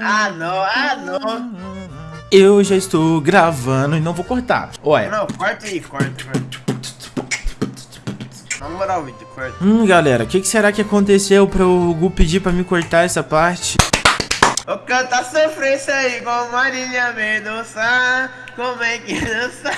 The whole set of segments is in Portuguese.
Ah, não, ah, não. Eu já estou gravando e não vou cortar. Olha. Não, corta aí, corta, corta. Na moral, Vitor, corta. Hum, galera, o que, que será que aconteceu para o Gu pedir pra me cortar essa parte? O canta sofrência aí com Marília Mendonça. Como é que dança?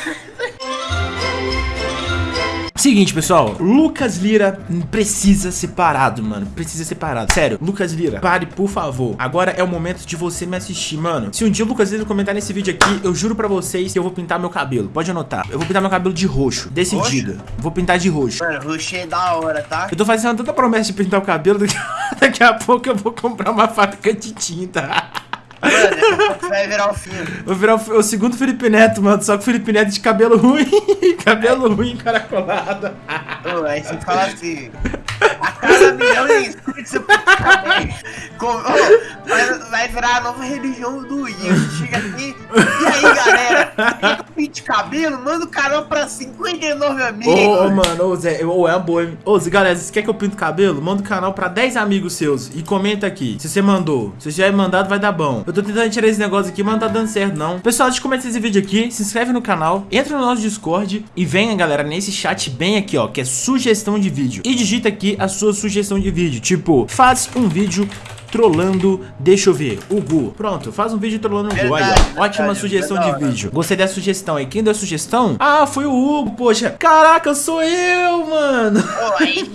Seguinte, pessoal, Lucas Lira precisa ser parado, mano, precisa ser parado, sério, Lucas Lira, pare, por favor, agora é o momento de você me assistir, mano, se um dia o Lucas Lira comentar nesse vídeo aqui, eu juro pra vocês que eu vou pintar meu cabelo, pode anotar, eu vou pintar meu cabelo de roxo, decidido, roxo? vou pintar de roxo. Mano, roxo é da hora, tá? Eu tô fazendo tanta promessa de pintar o cabelo, daqui, daqui a pouco eu vou comprar uma fábrica de tinta. Mano, vai virar o filme. Vou virar o, o, segundo Felipe Neto, mano. Só que o Felipe Neto de cabelo ruim. cabelo ruim, encaracolado. Ô, aí você fala assim. A cada milhão de inscritos você oh, vai virar a nova religião do Ian. Chega aqui. E aí, galera? Pinte cabelo? Manda o canal pra 59 amigos. Ô, oh, mano, ô, Zé, ô, é uma boa. Ô, Zé, galera, você quer que eu pinte cabelo? Manda o canal pra 10 amigos seus e comenta aqui. Se você mandou. Se você já é mandado, vai dar bom. Eu tô tentando tirar esse negócio aqui, mas não tá dando certo, não. Pessoal, antes de começar esse vídeo aqui, se inscreve no canal, entra no nosso Discord e venha, galera, nesse chat bem aqui, ó, que é sugestão de vídeo. E digita aqui a sua sugestão de vídeo, tipo, faz um vídeo trollando, deixa eu ver, o Gu. Pronto, faz um vídeo trollando o Gu. Aí, ó, ótima verdade, sugestão verdade. de vídeo. Gostei da sugestão aí. Quem deu a sugestão? Ah, foi o Hugo, poxa. Caraca, sou eu, mano. Oh, aí,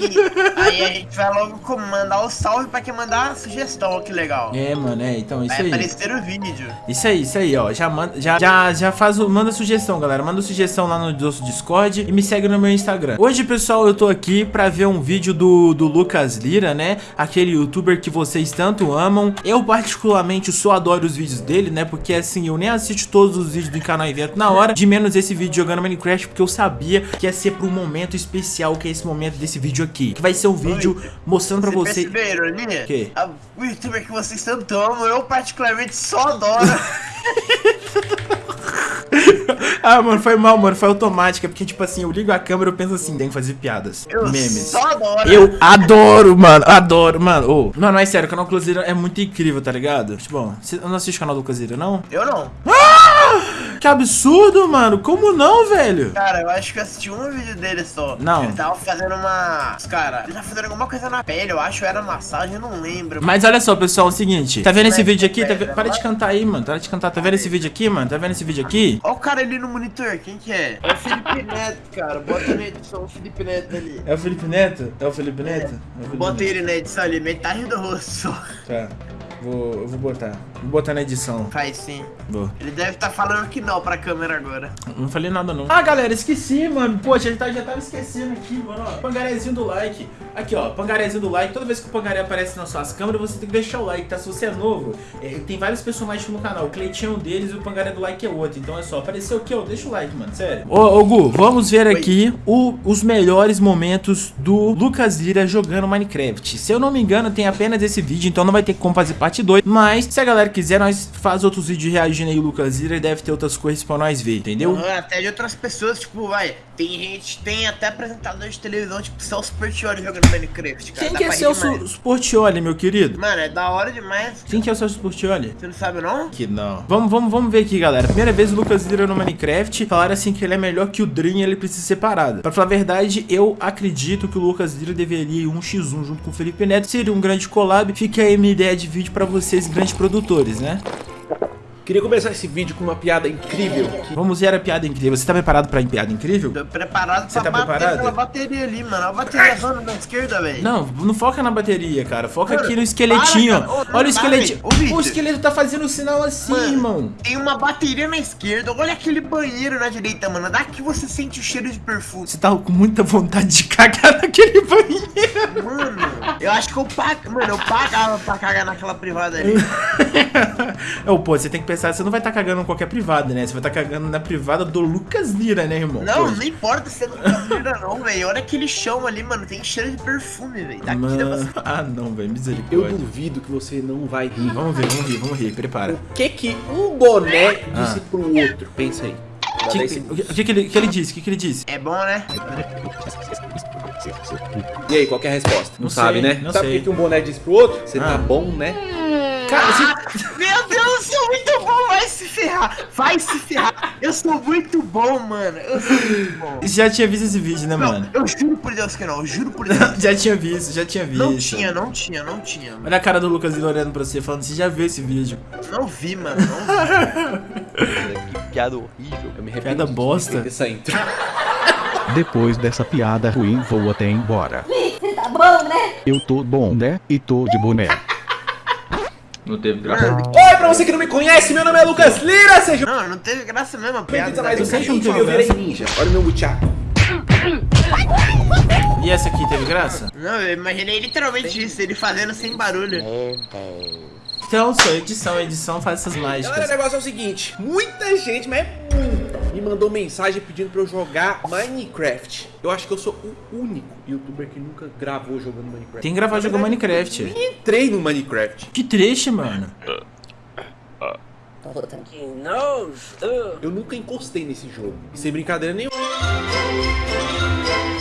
aí, a gente vai logo mandar o salve pra quem mandar a sugestão, ó, que legal. É, mano, é, então isso vai aí. Vai aparecer o vídeo. Isso aí, isso aí, ó. Já, manda, já, já, já faz o, manda sugestão, galera. Manda sugestão lá no nosso Discord e me segue no meu Instagram. Hoje, pessoal, eu tô aqui pra ver um vídeo do, do Lucas Lira, né? Aquele youtuber que vocês tanto amam. Eu particularmente só adoro os vídeos dele, né? Porque assim, eu nem assisto todos os vídeos do canal Evento na hora, de menos esse vídeo jogando Minecraft, porque eu sabia que ia ser para um momento especial, que é esse momento desse vídeo aqui. Que vai ser um vídeo Oi, mostrando pra você... Ironia? Que? A, o youtuber que vocês tanto amam, eu particularmente só adoro. ah, mano, foi mal, mano. Foi automática. Porque, tipo assim, eu ligo a câmera e eu penso assim, tem que fazer piadas. Eu memes. Só adoro. Eu adoro, mano. Adoro, mano. Oh, mano, mas sério, o canal Cruzeiro é muito incrível, tá ligado? Tipo, você não assiste o canal do Cruzeiro, não? Eu não. Ah! Que absurdo, mano. Como não, velho? Cara, eu acho que eu assisti um vídeo dele só. Não. Ele tava fazendo uma... Cara, ele tava fazendo alguma coisa na pele, eu acho. Era massagem, eu não lembro. Mas olha só, pessoal, é o seguinte. Tá vendo esse vídeo aqui? Tá... Para de cantar aí, mano. Para de cantar. Tá vendo esse vídeo aqui, mano? Tá vendo esse vídeo aqui? Olha o cara ali no monitor. Quem que é? É o Felipe Neto, cara. Bota na edição o Felipe Neto ali. É o Felipe Neto? É o Felipe Neto? É. É o Felipe Bota Neto. ele na edição ali. Metade do rosto. Tá. Vou, eu vou botar. Vou botar na edição. Faz sim. Vou. Ele deve estar tá falando que não pra câmera agora. Não falei nada, não. Ah, galera, esqueci, mano. Poxa, a gente tá, já tava esquecendo aqui, mano. Ó, pangarezinho do like. Aqui, ó. Pangarezinho do like. Toda vez que o pangaré aparece nas suas câmeras, você tem que deixar o like, tá? Se você é novo, é, tem vários personagens no canal. O Cleitinho é um deles e o pangaré do like é outro. Então é só apareceu aqui, ó. Deixa o like, mano. Sério. Ô, ô Gu, vamos ver aqui o, os melhores momentos do Lucas Lira jogando Minecraft. Se eu não me engano, tem apenas esse vídeo, então não vai ter como fazer parte 2. Mas se a galera quiser, nós faz outros vídeos reagindo aí, Lucas e deve ter outras coisas pra nós ver, entendeu? Até de outras pessoas, tipo, vai, tem gente, tem até apresentador de televisão, tipo, Celso Portioli jogando Minecraft, cara. Quem que é Celso Portioli, meu querido? Mano, é da hora demais. Quem que é o Celso Portioli? Você não sabe, não? Que não. Vamos, vamos, vamos ver aqui, galera. Primeira vez o Lucas Lira no Minecraft, falaram assim que ele é melhor que o Dream e ele precisa ser separado. Pra falar a verdade, eu acredito que o Lucas Lira deveria ir um x1 junto com o Felipe Neto, seria um grande collab. Fica aí minha ideia de vídeo pra vocês, grandes produtores, né? Queria começar esse vídeo com uma piada incrível. Vamos ver a piada incrível. Você tá preparado pra piada incrível? Tô preparado Você tá preparado? aquela bateria ali, mano. A bateria zona da esquerda, velho. Não, não foca na bateria, cara. Foca mano, aqui no esqueletinho. Para, olha o esqueletinho. O, o, esqueleto tá fazendo um sinal assim, mano, irmão. Tem uma bateria na esquerda. Olha aquele banheiro na direita, mano. Daqui você sente o cheiro de perfume. Você tá com muita vontade de cagar naquele banheiro. Mano, eu acho que eu pago. Mano, eu pagava pra cagar naquela privada ali. Ô, pô, você tem que pensar, você não vai estar tá cagando em qualquer privada, né? Você vai estar tá cagando na privada do Lucas Lira, né, irmão? Não, Pô. não importa se é Lucas Lira, não, velho. Olha aquele chão ali, mano. Tem cheiro de perfume, velho. Daqui mano... Ah, não, velho. Misericórdia. Eu duvido que você não vai rir. Vamos ver, vamos rir, vamos rir. Prepara. O que que um boné disse ah. pro outro? Pensa aí. Que, o que, que, ele, que ele disse? O que, que ele disse? É bom, né? E aí, qual é a resposta? Não, não sabe, né? Não sabe o que um boné disse pro outro? Você tá ah. tá bom, né? Cara, você... Ah, meu Deus, se ferrar, vai se ferrar. Eu sou muito bom, mano, eu sou muito bom. já tinha visto esse vídeo, né, Não, mano? eu juro por Deus que não, eu juro por Deus. já tinha visto, já tinha visto. Não tinha, não tinha, não tinha. mano. Olha a cara do Lucas olhando pra você, falando, você já viu esse vídeo. Não vi, mano, não vi. Que piada horrível. Eu me arrependi Piada bosta. Essa intro. Depois dessa piada ruim, vou até embora. Você tá bom, né? Eu tô bom, né? E tô de boné. Não teve graça. Oi, pra você que não me conhece, meu nome é Lucas Lira, seja Não, não teve graça mesmo a piada. a mais um não vídeo. Eu virei ninja. Olha o meu buchaco. E essa aqui teve graça? Não, eu imaginei literalmente isso, ele fazendo sem barulho. Então, só edição, edição faz essas Galera, o mágicas. negócio é o seguinte: muita gente, mas é me mandou mensagem pedindo pra eu jogar Minecraft. Eu acho que eu sou o único youtuber que nunca gravou jogando Minecraft. Tem que gravar jogando Minecraft. Eu nem entrei no Minecraft. Que triste, mano. Eu nunca encostei nesse jogo. E sem brincadeira nenhuma.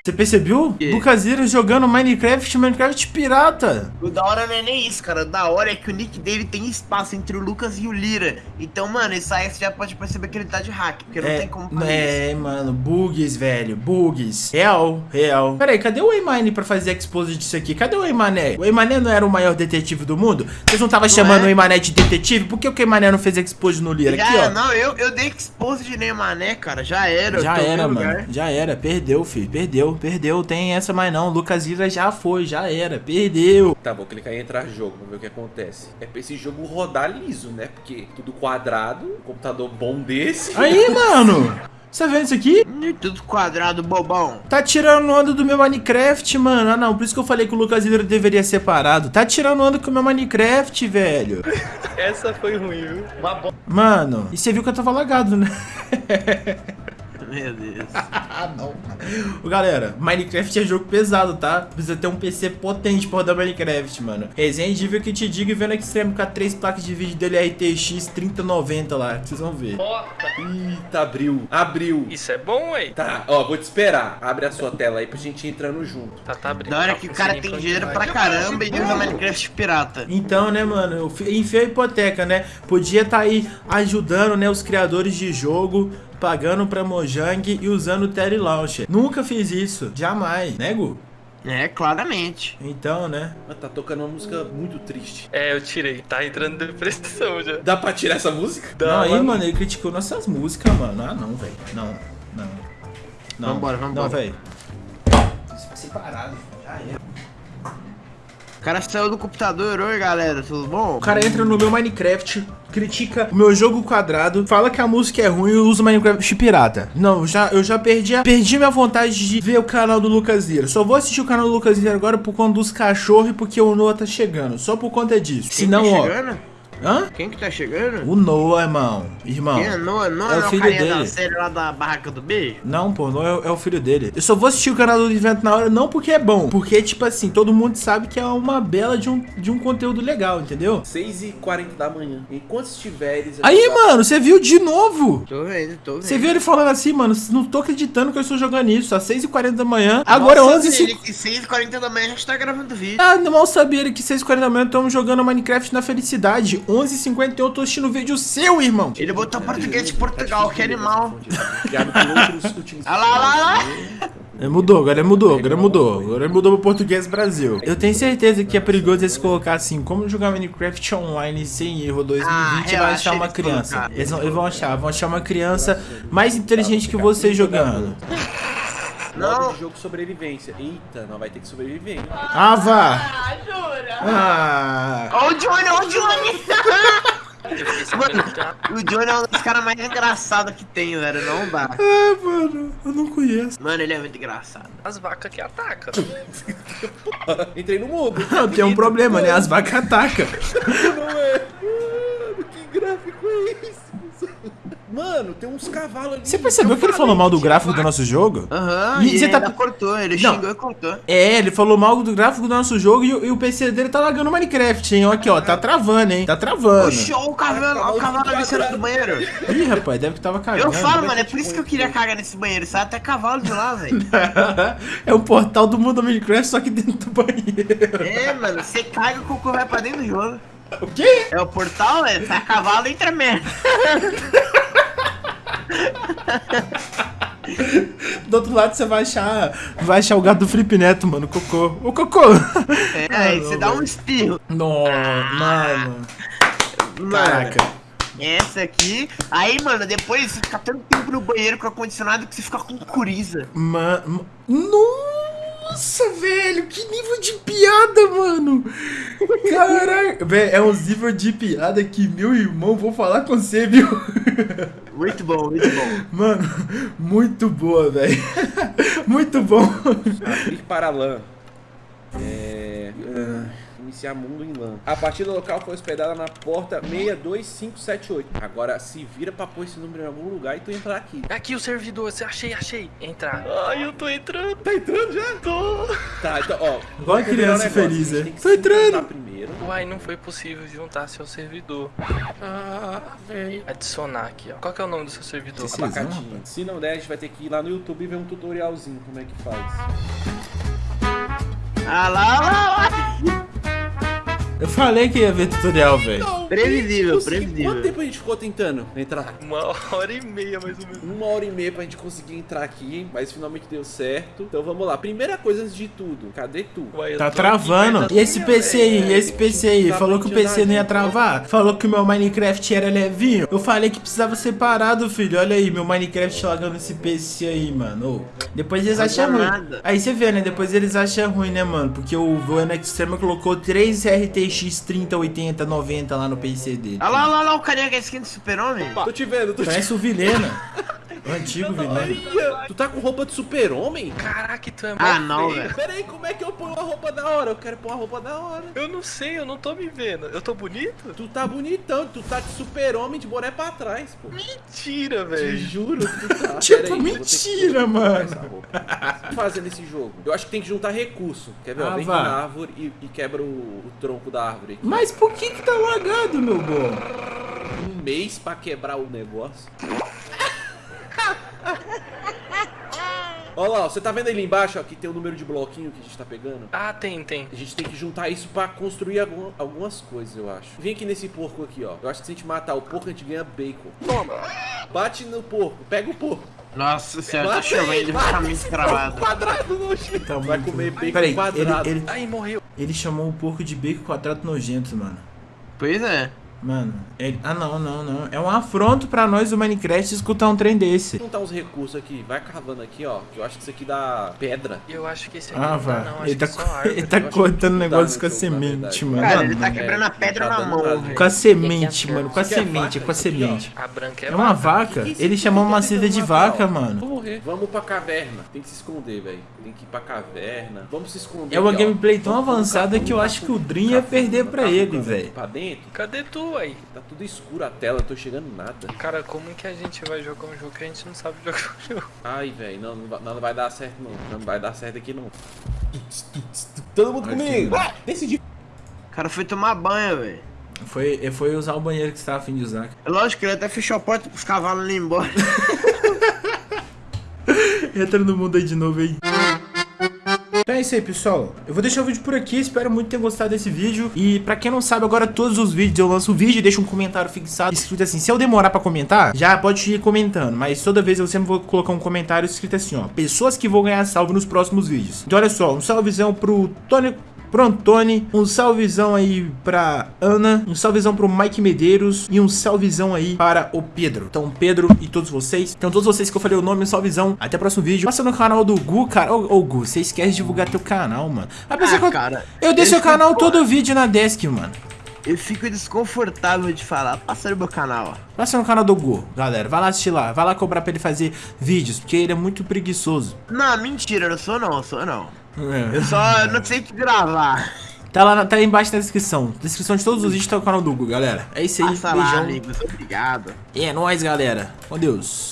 Você percebeu? Lucas Lira jogando Minecraft, Minecraft pirata. O da hora não é nem isso, cara. O da hora é que o nick dele tem espaço entre o Lucas e o Lira. Então, mano, isso aí você já pode perceber que ele tá de hack, porque não é, tem como fazer isso. é, mano, bugs, velho, bugs. Real, real. Pera aí, cadê o Eymine pra fazer expose disso aqui? Cadê o Eymané? O Eymané não era o maior detetive do mundo? Vocês não estavam chamando é? o Eymané de detetive? Por que o Eymané não fez expose no Lira? Já, Aqui, ó. não, eu, eu dei expose de Neymané, cara. Já era. Já era, lugar. mano. Já era. Perdeu, filho. Perdeu, perdeu. Tem essa mais não. Lucas Lira já foi, já era. Perdeu. Tá, vou clicar em entrar jogo, vamos ver o que acontece. É pra esse jogo rodar liso, né? Porque tudo quadrado, um computador bom desse. Aí, mano. Você tá vendo isso aqui? Tudo quadrado, bobão. Tá tirando onda do meu Minecraft, mano. Ah, não. Por isso que eu falei que o Lucas Lira deveria ser parado. Tá tirando onda com o meu Minecraft, velho. Essa foi ruim, viu? Uma bosta. Mano, e você viu que eu tava lagado, né? Meu Deus. ah, não. Ô, Galera, Minecraft é jogo pesado, tá? Precisa ter um PC potente pra rodar Minecraft, mano. Resenha de que te digo e vendo Extreme com a três placas de vídeo dele RTX 3090 lá. que Vocês vão ver. Eita, abriu. Abriu. Isso é bom, ué. Tá, ó, vou te esperar. Abre a sua tela aí pra gente ir entrando junto. Tá, tá abrindo. Da hora Tá que o cara tem dinheiro pra caramba e usa Minecraft pirata. Então, né, mano, eu enfiei a hipoteca, né? Podia tá aí ajudando, né, os criadores de jogo, pagando pra Mojang e usando o Terry Launcher. Nunca fiz isso, jamais, né, Gu? É, claramente. Então, né? Ah, Tá tocando uma música muito triste. É, eu tirei. Tá entrando em depressão já. Dá pra tirar essa música? não, aí, mano. mano, ele criticou nossas músicas, mano. Ah, não, velho. Não, não. Não, Vambora, vambora. Não, velho. Separado, já era. O cara saiu do computador, oi galera, tudo bom? O cara entra no meu Minecraft, critica o meu jogo quadrado, fala que a música é ruim e usa Minecraft pirata. Não, já, eu já perdi, a, perdi minha vontade de ver o canal do Lucas Lira. Só vou assistir o canal do Lucas Lira agora por conta dos cachorros e porque o Noah tá chegando. Só por conta disso. Senão, tá ó. Hã? Quem que tá chegando? O Noah, irmão. Irmão. Quem é Noah? Noah É o não filho carinha da dele. série lá da Barraca do Beijo? Não, pô, não é, é o filho dele. Eu só vou assistir o canal do evento na hora, não porque é bom. Porque, tipo assim, todo mundo sabe que é uma bela de um, de um conteúdo legal, entendeu? 6h40 da manhã. Enquanto estiveres... Aí, mano, você viu de novo. Tô vendo, tô vendo. Você viu ele falando assim, mano, não tô acreditando que eu estou jogando isso, às 6h40 da manhã, agora é Nossa, 11h50. ele que 6h40 da manhã já está gravando vídeo. Ah, mal sabia ele que 6h40 da manhã estamos jogando Minecraft na felicidade. 11h51 eu tô assistindo vídeo seu, irmão. Ele botou português de Portugal, que animal. Utilizados. Olha lá, olha lá, É, mudou, agora mudou, agora mudou. Agora mudou pro português Brasil. Eu tenho certeza que é perigoso eles colocar assim, como jogar Minecraft online sem erro 2020 Ah, vai achar uma criança. Eles vão, eles vão achar, vão achar uma criança mais inteligente que você jogando. Modo Não. de jogo sobrevivência. Eita, não vai ter que sobreviver, hein? Ah, vá! Ah, jura? Ah! Ó o Johnny, ó o Johnny. Já- O Johnny é um dos caras mais engraçados que tem, velho. Não dá. Ah, mano, eu não conheço. Mano, ele é muito engraçado. as vacas que atacam. Entrei no mundo. Não, tem um problema, né? As vacas atacam. Não é. Mano, que gráfico é esse? Mano, tem uns cavalos ali. Você percebeu Eu que ele falou mal do gráfico do nosso jogo? Aham, E e, você ele tá- cortou, ele Não. xingou e cortou. É, ele falou mal do gráfico do nosso jogo e, o- e o PC dele tá lagando Minecraft, hein? Ó, Aqui, ó, tá travando, hein? Tá travando. Oxi, ó o cavalo, ó o cavalo ali saindo do banheiro. Ih, rapaz, deve que tava cagando. Eu falo, mano, é por isso que eu queria cagar nesse banheiro. Sai até cavalo de lá, velho. é um portal do mundo do Minecraft, só que dentro do banheiro. É, mano, você caga, o cocô vai pra dentro do jogo. O quê? É o portal, é? Sai cavalo e entra merda. Do outro lado você vai achar. Vai achar o gato do Felipe Neto, mano. O cocô. O cocô! É, aí você dá um espirro. Não, mano. Mano, Caraca. essa aqui. Aí, mano, depois você fica tanto tempo no banheiro com ar-condicionado que você fica com coriza. Mano. Nossa, velho, que nível de piada, mano. Caraca. Velho, é um nível de piada que meu irmão, vou falar com você, viu? Muito bom, muito bom. Mano, muito boa, velho. Muito bom. Abrir para LAN. É. Iniciar mundo em LAN. A partida local foi hospedada na porta 62578. Agora se vira pra pôr esse número em algum lugar e tu entrar aqui. Aqui o servidor, você achei, achei. Entrar. Ai, eu tô entrando. Tá entrando já? Tô. Tá, então, ó. Igual um criança negócio, feliz, é. Tô entrando. primeiro. Uai, não foi possível juntar seu servidor. Ah, velho. Adicionar aqui, ó. Qual que é o nome do seu servidor? Abacatinho. Se não der, a gente vai ter que ir lá no YouTube e ver um tutorialzinho como é que faz. Ah lá, lá, lá. Eu falei que ia ver tutorial, velho. Previsível, previsível. Quanto tempo a gente ficou tentando entrar? Uma hora e meia, mais ou menos. Uma hora e meia pra gente conseguir entrar aqui, mas finalmente deu certo. Então vamos lá. Primeira coisa antes de tudo, cadê tu? Eu Tá travando. aqui, E esse PC aí? E esse PC aí? Tá Falou que o PC não ia travar? Falou que o meu Minecraft era levinho? Eu falei que precisava separado, filho. Olha aí, meu Minecraft lagando esse PC aí, mano. Depois eles acham ruim. Aí você vê, né? Depois eles acham ruim, né, mano? Porque o Voano Extrema colocou 3 RTX 3080, 90 lá no PC dele. Olha lá, olha lá, o carinha que é skin do super-homem. Tô te vendo, tô te Parece o Vilena. O antigo. Olha, Tu tá com roupa de super-homem? Caraca, tu é Ah, mó não, velho. Pera aí, como é que eu ponho uma roupa da hora? Eu quero pôr uma roupa da hora. Eu não sei, eu não tô me vendo. Eu tô bonito? Tu tá bonitão, tu tá de super-homem de boné pra trás, pô. Mentira, Te velho. juro que tu tá. Tipo, aí, mentira, mano. essa roupa. O que fazer nesse jogo? Eu acho que tem que juntar recurso. Quer ver? ó, Ah, vem vá. na árvore e, e quebra o, o tronco da árvore aqui. Mas por que que tá lagado, meu bom? Um mês pra quebrar o negócio. Olha lá, ó, você tá vendo ali embaixo ó, que tem o número de bloquinho que a gente tá pegando? Ah, tem, tem. A gente tem que juntar isso pra construir algum- algumas coisas, eu acho. Vem aqui nesse porco aqui, ó. Eu acho que se a gente matar o porco, a gente ganha bacon. Toma! Bate no porco, pega o porco. Nossa senhora, tá aí, ele esse muito travado. quadrado nojento. Tá Vai comer bacon Peraí, quadrado. Ele, ele, Ai, morreu. ele chamou o porco de bacon quadrado nojento, mano. Pois é. Mano, ele... Ah, não, não, não. É um afronto pra nós do Minecraft escutar um trem desse. Vou juntar uns recursos aqui. Vai cavando aqui, ó. Que eu acho que isso aqui dá pedra. Eu acho que esse aqui Ah, não dá, não. Ele que tá, é só co- árvore. ele tá Eu acho cortando que não dá negócio com a semente, mano. Cara, Não, ele tá quebrando a pedra tá na mão. Com a semente, é mano. Com a é semente, com a semente. A branca é, É uma vaca. Ele chamou uma tá seda de vaca, mano. Vou morrer. Vamos pra caverna. Tem que se esconder, velho. Tem que ir pra caverna. Vamos se esconder. É uma gameplay tão Vamos- vamos avançada que eu vamos acho que o vamos Dream ia vamos perder pra vamos ele, velho. Pra dentro. Cadê tu aí? Tá tudo escuro a tela, não tô chegando nada. Cara, como que a gente vai jogar um jogo que a gente não sabe jogar um jogo? Ai, velho, não, não, vai- não vai dar certo não. Não vai dar certo aqui não. Todo mundo comigo. Ah, decidi. O cara foi tomar banho, velho. Foi, foi usar o banheiro que você tava afim de usar. É Lógico que ele até fechou a porta pros cavalos ir embora. Entra no mundo aí de novo aí. É isso aí, pessoal. Eu vou deixar o vídeo por aqui. Espero muito ter gostado desse vídeo. E pra quem não sabe, agora todos os vídeos eu lanço o vídeo e deixo um comentário fixado escrito assim. Se eu demorar pra comentar, já pode ir comentando. Mas toda vez eu sempre vou colocar um comentário escrito assim, ó. Pessoas que vão ganhar salve nos próximos vídeos. Então olha só, um salvezão pro Tony... Pro Antônio, um salvezão aí pra Ana, um salvezão pro Mike Medeiros e um salvezão aí para o Pedro. Então, Pedro e todos vocês, então todos vocês que eu falei o nome, um salvezão. Até o próximo vídeo. Passa no canal do Gu, cara. Ô, ô Gu, você esquece de divulgar teu canal, mano. Apesar que eu, Ah, cara, eu deixo o canal todo vídeo na desk, mano. Eu fico desconfortável de falar. Passa no meu canal, ó. Passa no canal do Gu, galera. Vai lá assistir lá. Vai lá cobrar pra ele fazer vídeos, porque ele é muito preguiçoso. Não, mentira, eu sou não, eu sou não. É. Eu só não sei o que gravar. Tá lá, na- tá aí embaixo na descrição. Descrição de todos os vídeos tá o canal do Gu, galera. É isso aí, Passa lá, beijão. amigos. Obrigado. E é nóis, galera. Com Deus.